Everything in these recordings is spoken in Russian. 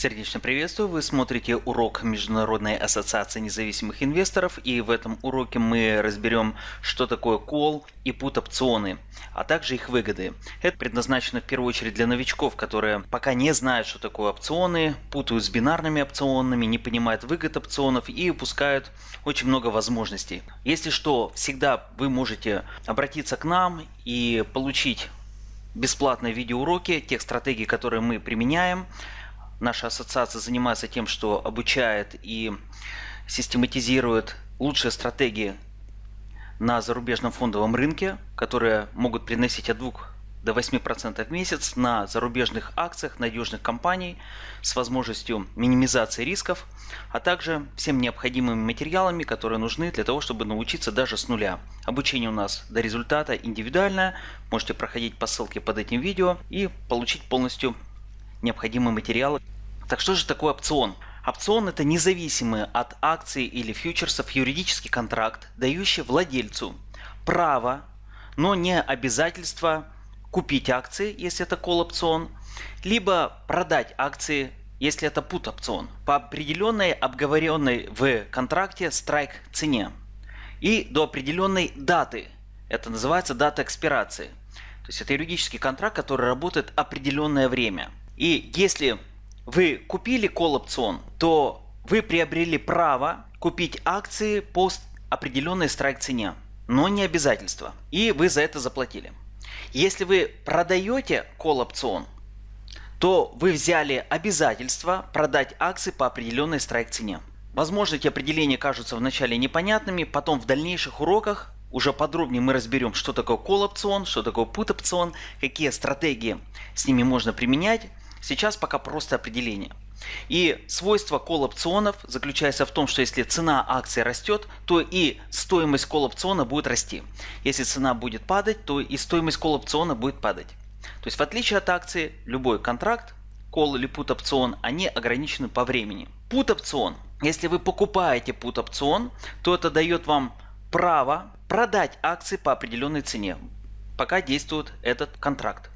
Сердечно приветствую, вы смотрите урок Международной ассоциации независимых инвесторов и в этом уроке мы разберем, что такое кол и пут опционы, а также их выгоды. Это предназначено в первую очередь для новичков, которые пока не знают, что такое опционы, путают с бинарными опционами, не понимают выгод опционов и упускают очень много возможностей. Если что, всегда вы можете обратиться к нам и получить бесплатные видеоуроки тех стратегий, которые мы применяем наша ассоциация занимается тем, что обучает и систематизирует лучшие стратегии на зарубежном фондовом рынке, которые могут приносить от 2 до 8% в месяц на зарубежных акциях надежных компаний с возможностью минимизации рисков, а также всем необходимыми материалами, которые нужны для того, чтобы научиться даже с нуля. Обучение у нас до результата индивидуальное, можете проходить по ссылке под этим видео и получить полностью необходимые материалы. Так что же такое опцион? Опцион это независимый от акций или фьючерсов юридический контракт, дающий владельцу право, но не обязательство купить акции, если это call опцион, либо продать акции, если это put опцион, по определенной обговоренной в контракте страйк цене и до определенной даты. Это называется дата экспирации. То есть это юридический контракт, который работает определенное время. И если вы купили call опцион, то вы приобрели право купить акции по определенной страйк цене, но не обязательство. И вы за это заплатили. Если вы продаете call опцион, то вы взяли обязательство продать акции по определенной страйк цене. Возможно, эти определения кажутся вначале непонятными, потом в дальнейших уроках уже подробнее мы разберем, что такое call опцион, что такое put опцион, какие стратегии с ними можно применять Сейчас пока просто определение. И свойство колл-опционов заключается в том, что если цена акции растет, то и стоимость колл-опциона будет расти. Если цена будет падать, то и стоимость колл-опциона будет падать. То есть в отличие от акции, любой контракт, call или put опцион, они ограничены по времени. Put опцион. Если вы покупаете put опцион, то это дает вам право продать акции по определенной цене, пока действует этот контракт.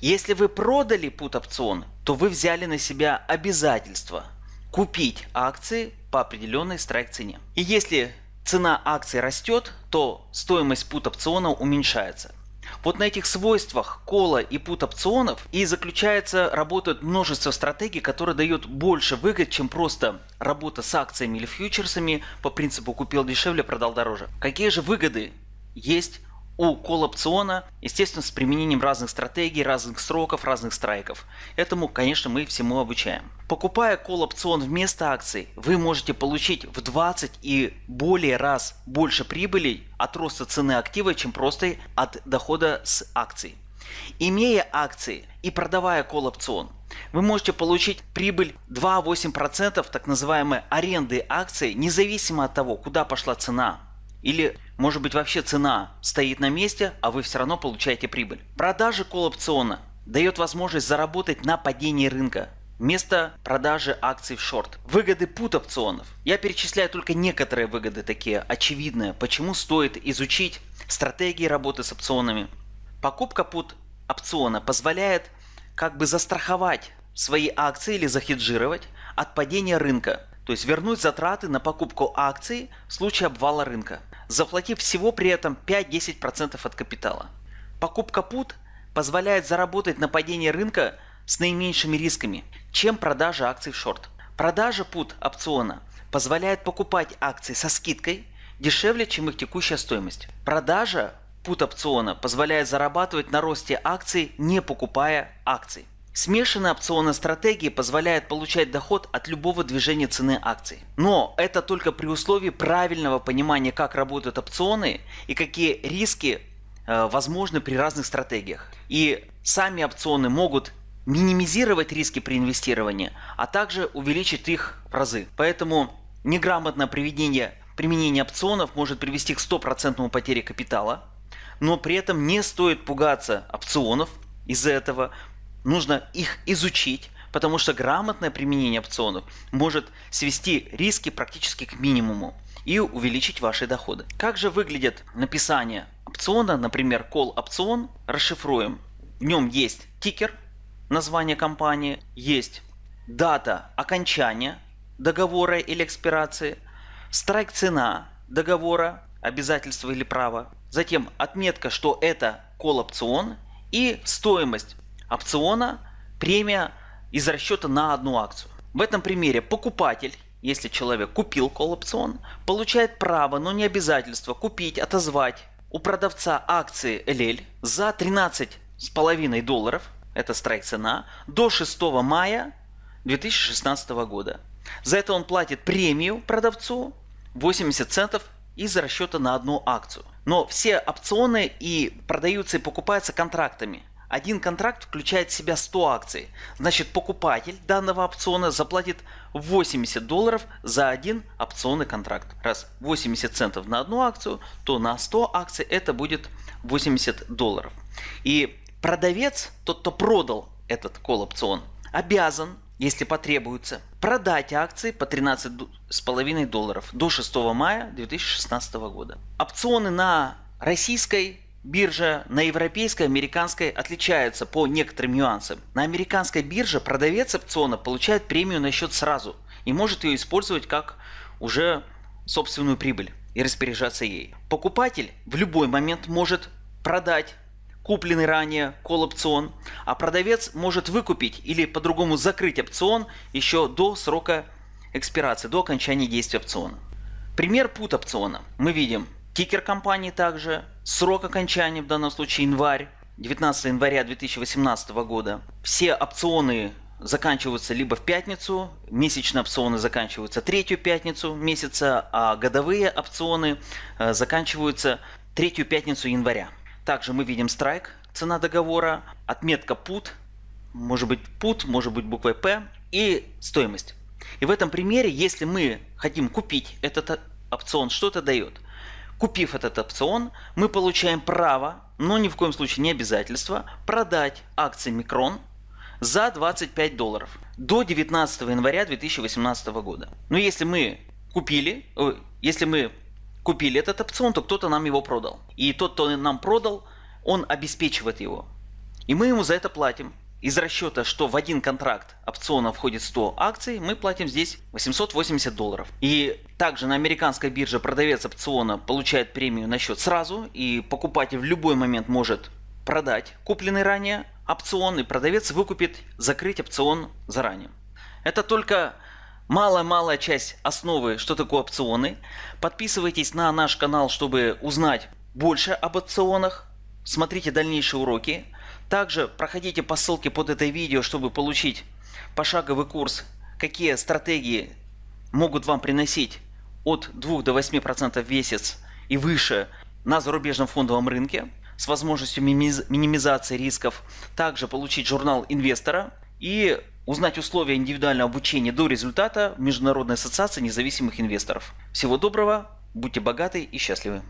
Если вы продали put опцион, то вы взяли на себя обязательство купить акции по определенной страйк цене. И если цена акции растет, то стоимость put опциона уменьшается. Вот на этих свойствах кола и пут опционов и заключается, работает множество стратегий, которые дают больше выгод, чем просто работа с акциями или фьючерсами по принципу купил дешевле, продал дороже. Какие же выгоды есть у колл-опциона, естественно, с применением разных стратегий, разных сроков, разных страйков. Этому, конечно, мы всему обучаем. Покупая колл-опцион вместо акций, вы можете получить в 20 и более раз больше прибыли от роста цены актива, чем просто от дохода с акций. Имея акции и продавая колл-опцион, вы можете получить прибыль 2-8% так называемой аренды акций, независимо от того, куда пошла цена или может быть вообще цена стоит на месте, а вы все равно получаете прибыль. Продажа колл-опциона дает возможность заработать на падении рынка вместо продажи акций в шорт. Выгоды пут опционов. Я перечисляю только некоторые выгоды такие очевидные, почему стоит изучить стратегии работы с опционами. Покупка пут опциона позволяет как бы застраховать свои акции или захеджировать от падения рынка. То есть вернуть затраты на покупку акций в случае обвала рынка заплатив всего при этом 5-10% от капитала. Покупка пут позволяет заработать на падении рынка с наименьшими рисками, чем продажа акций в шорт. Продажа пут опциона позволяет покупать акции со скидкой дешевле, чем их текущая стоимость. Продажа пут опциона позволяет зарабатывать на росте акций, не покупая акций. Смешанная опционная стратегия позволяет получать доход от любого движения цены акций. Но это только при условии правильного понимания, как работают опционы и какие риски э, возможны при разных стратегиях. И сами опционы могут минимизировать риски при инвестировании, а также увеличить их в разы. Поэтому неграмотное применение, применение опционов может привести к стопроцентному потере капитала, но при этом не стоит пугаться опционов из-за этого, нужно их изучить, потому что грамотное применение опционов может свести риски практически к минимуму и увеличить ваши доходы. Как же выглядит написание опциона, например, call опцион, расшифруем. В нем есть тикер, название компании, есть дата окончания договора или экспирации, страйк цена договора, обязательства или права, затем отметка, что это кол опцион и стоимость опциона, премия из расчета на одну акцию. В этом примере покупатель, если человек купил кол опцион, получает право, но не обязательство купить, отозвать у продавца акции LL за 13,5 долларов, это страйк цена, до 6 мая 2016 года. За это он платит премию продавцу 80 центов из расчета на одну акцию. Но все опционы и продаются и покупаются контрактами. Один контракт включает в себя 100 акций. Значит покупатель данного опциона заплатит 80 долларов за один опционный контракт. Раз 80 центов на одну акцию, то на 100 акций это будет 80 долларов. И продавец, тот кто продал этот кол опцион, обязан если потребуется, продать акции по 13,5 долларов до 6 мая 2016 года. Опционы на российской бирже, на европейской, американской отличаются по некоторым нюансам. На американской бирже продавец опциона получает премию на счет сразу и может ее использовать как уже собственную прибыль и распоряжаться ей. Покупатель в любой момент может продать купленный ранее кол опцион, а продавец может выкупить или по-другому закрыть опцион еще до срока экспирации, до окончания действия опциона. Пример пут опциона. Мы видим тикер компании также, срок окончания в данном случае январь, 19 января 2018 года. Все опционы заканчиваются либо в пятницу, месячные опционы заканчиваются третью пятницу месяца, а годовые опционы э, заканчиваются третью пятницу января. Также мы видим страйк, цена договора, отметка put, может быть put, может быть буквой P и стоимость. И в этом примере, если мы хотим купить этот опцион, что это дает? Купив этот опцион, мы получаем право, но ни в коем случае не обязательство, продать акции Микрон за 25 долларов до 19 января 2018 года. Но если мы купили, если мы купили этот опцион, то кто-то нам его продал. И тот, кто нам продал, он обеспечивает его. И мы ему за это платим. Из расчета, что в один контракт опциона входит 100 акций, мы платим здесь 880 долларов. И также на американской бирже продавец опциона получает премию на счет сразу, и покупатель в любой момент может продать купленный ранее опцион, и продавец выкупит закрыть опцион заранее. Это только малая-малая часть основы, что такое опционы. Подписывайтесь на наш канал, чтобы узнать больше об опционах. Смотрите дальнейшие уроки. Также проходите по ссылке под это видео, чтобы получить пошаговый курс, какие стратегии могут вам приносить от 2 до 8% в месяц и выше на зарубежном фондовом рынке с возможностью минимизации рисков. Также получить журнал инвестора и узнать условия индивидуального обучения до результата в Международной ассоциации независимых инвесторов. Всего доброго, будьте богаты и счастливы.